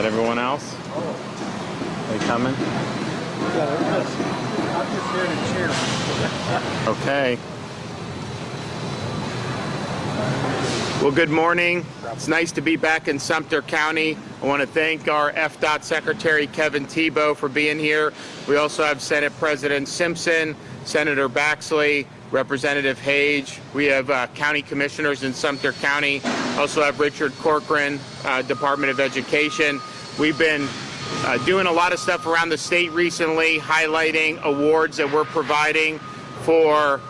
Got everyone else? They coming? I'm just here to cheer. Okay. Well, good morning. It's nice to be back in Sumter County. I want to thank our FDOT Secretary Kevin Thibault for being here. We also have Senate President Simpson, Senator Baxley, Representative Hage. We have uh, county commissioners in Sumter County. Also have Richard Corcoran, uh, Department of Education. We've been uh, doing a lot of stuff around the state recently, highlighting awards that we're providing for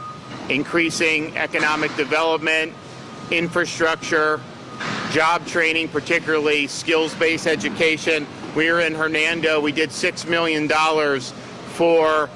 increasing economic development, infrastructure, job training, particularly skills-based education. We were in Hernando. We did $6 million for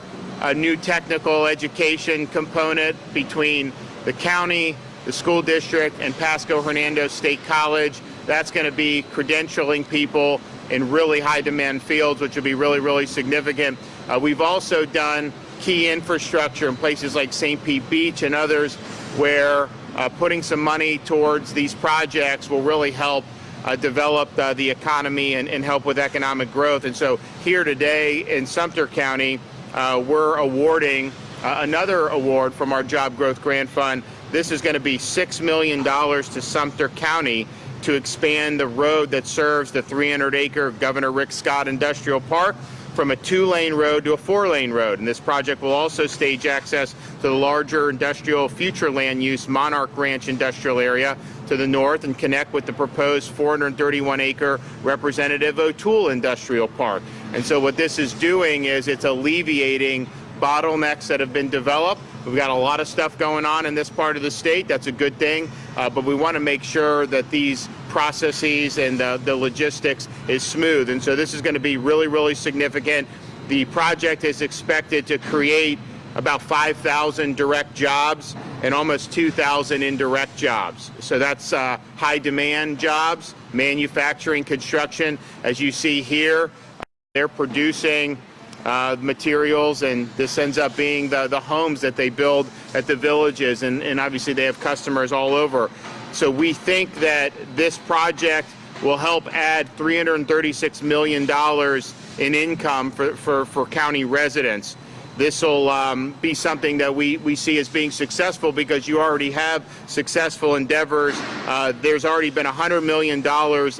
a new technical education component between the county, the school district, and Pasco Hernando State College. That's going to be credentialing people in really high demand fields, which will be really, really significant. Uh, we've also done key infrastructure in places like St. Pete Beach and others where uh, putting some money towards these projects will really help uh, develop uh, the economy and, and, help with economic growth. And so here today in Sumter County, we're awarding uh, another award from our Job Growth Grant Fund. This is going to be $6 million to Sumter County to expand the road that serves the 300-acre Governor Rick Scott Industrial Park from a two-lane road to a four-lane road. And this project will also stage access to the larger industrial future land use Monarch Ranch industrial area to the north and connect with the proposed 431-acre Representative O'Toole Industrial Park. And so what this is doing is it's alleviating bottlenecks that have been developed. We've got a lot of stuff going on in this part of the state. That's a good thing. Uh, but we want to make sure that these processes and the, the logistics is smooth. And so this is going to be really, really significant. The project is expected to create about 5,000 direct jobs and almost 2,000 indirect jobs. So that's uh, high demand jobs, manufacturing, construction. As you see here, they're producing uh, materials and this ends up being the, the homes that they build at the villages and, and obviously they have customers all over. So we think that this project will help add $336 million in income for, for, for county residents. This will um, be something that we, we see as being successful because you already have successful endeavors. Uh, there's already been $100 million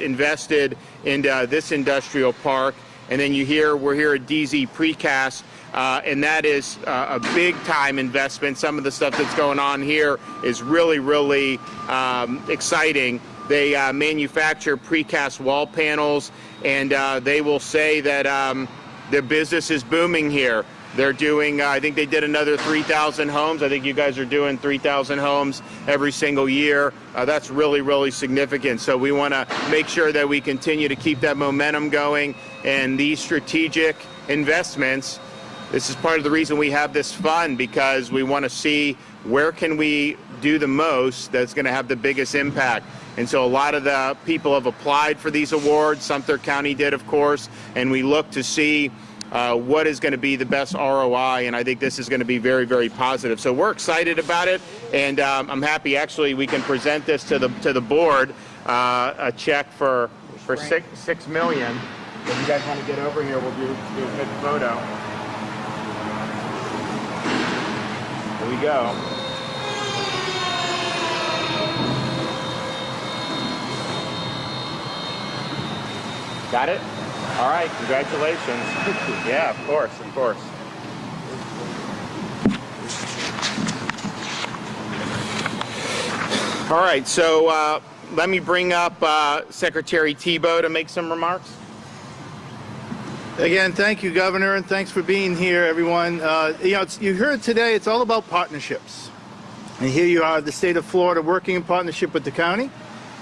invested in uh, this industrial park. And then you hear, we're here at DZ Precast, uh, and that is uh, a big time investment. Some of the stuff that's going on here is really, really um, exciting. They uh, manufacture precast wall panels, and uh, they will say that um, their business is booming here. They're doing, uh, I think they did another 3,000 homes. I think you guys are doing 3,000 homes every single year. Uh, that's really, really significant. So we want to make sure that we continue to keep that momentum going and these strategic investments. This is part of the reason we have this fund because we want to see where can we do the most that's going to have the biggest impact. And so a lot of the people have applied for these awards. Sumter County did, of course, and we look to see uh, what is going to be the best ROI, and I think this is going to be very, very positive. So we're excited about it, and um, I'm happy actually we can present this to the to the board, uh, a check for for six six million. If you guys want to get over here, we'll do, do a quick photo. Here we go. Got it? All right, congratulations. yeah, of course, of course. All right, so uh, let me bring up uh, Secretary Thibault to make some remarks. Again, thank you, Governor, and thanks for being here, everyone. Uh, you know, you heard today, it's all about partnerships. And here you are, the state of Florida, working in partnership with the county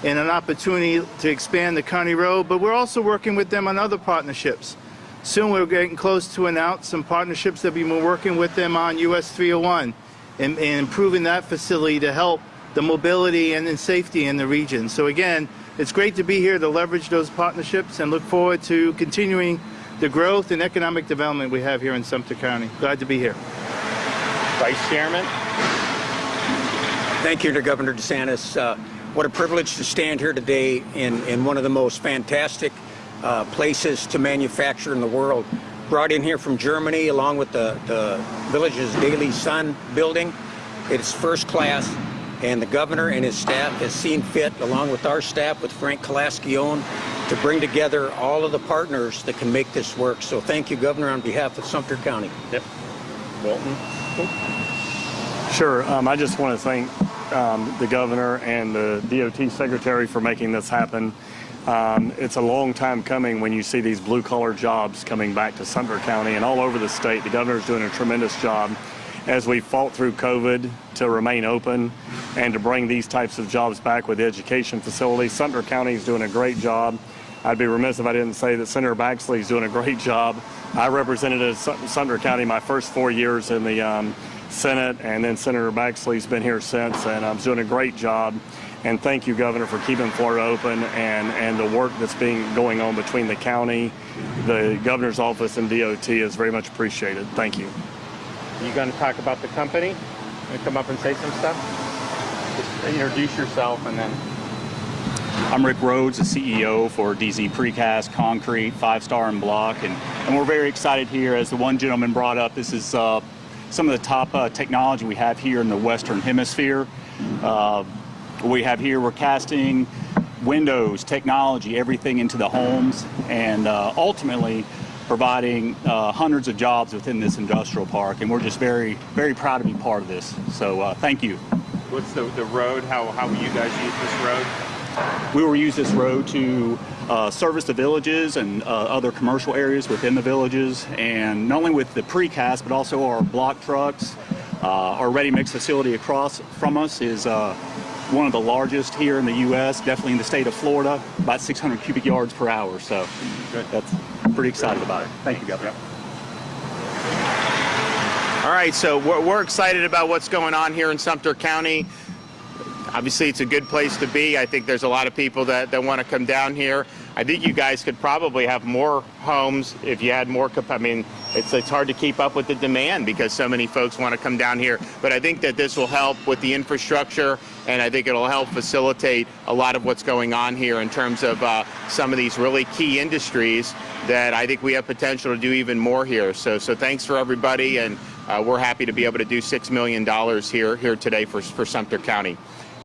and an opportunity to expand the county road, but we're also working with them on other partnerships. Soon we're getting close to announce some partnerships that we've been working with them on US 301 and, and improving that facility to help the mobility and, and safety in the region. So again, it's great to be here to leverage those partnerships and look forward to continuing the growth and economic development we have here in Sumter County. Glad to be here. Vice Chairman. Thank you to Governor DeSantis. Uh, what a privilege to stand here today in, in one of the most fantastic uh, places to manufacture in the world. Brought in here from Germany along with the, the village's Daily Sun building. It's first class and the governor and his staff has seen fit, along with our staff, with Frank Calaskione, to bring together all of the partners that can make this work. So thank you, Governor, on behalf of Sumter County. Yep. Wilton? Sure. Um, I just want to thank um, the governor and the DOT secretary for making this happen. Um, it's a long time coming when you see these blue collar jobs coming back to Sumter County and all over the state. The governor's doing a tremendous job as we fought through COVID to remain open and to bring these types of jobs back with education facilities. Sumter County is doing a great job. I'd be remiss if I didn't say that Senator Baxley is doing a great job. I represented Sumter County my first four years in the um, Senate, and then Senator Baxley's been here since, and I'm doing a great job. And thank you, Governor, for keeping Florida open and, and the work that's being going on between the county, the governor's office, and DOT is very much appreciated. Thank you. You going to talk about the company? Going to come up and say some stuff? Just introduce yourself and then. I'm Rick Rhodes, the CEO for DZ Precast Concrete, Five Star and Block, and, and we're very excited here. As the one gentleman brought up, this is uh, some of the top uh, technology we have here in the Western Hemisphere. Uh, we have here, we're casting windows, technology, everything into the homes, and uh, ultimately providing uh, hundreds of jobs within this industrial park. And we're just very, very proud to be part of this. So uh, thank you. What's the, the road? How, how will you guys use this road? We will use this road to uh, service the villages and uh, other commercial areas within the villages, and not only with the precast, but also our block trucks. Uh, our ready mix facility across from us is uh, one of the largest here in the U.S., definitely in the state of Florida, about 600 cubic yards per hour. So Good. that's pretty excited about it. Thank you, Governor. All right, so we're, we're excited about what's going on here in Sumter County. Obviously, it's a good place to be. I think there's a lot of people that, that want to come down here. I think you guys could probably have more homes if you had more. I mean, it's, it's hard to keep up with the demand because so many folks want to come down here. But I think that this will help with the infrastructure, and I think it'll help facilitate a lot of what's going on here in terms of uh, some of these really key industries that I think we have potential to do even more here. So, so thanks for everybody, and uh, we're happy to be able to do six million dollars here here today for for Sumter County.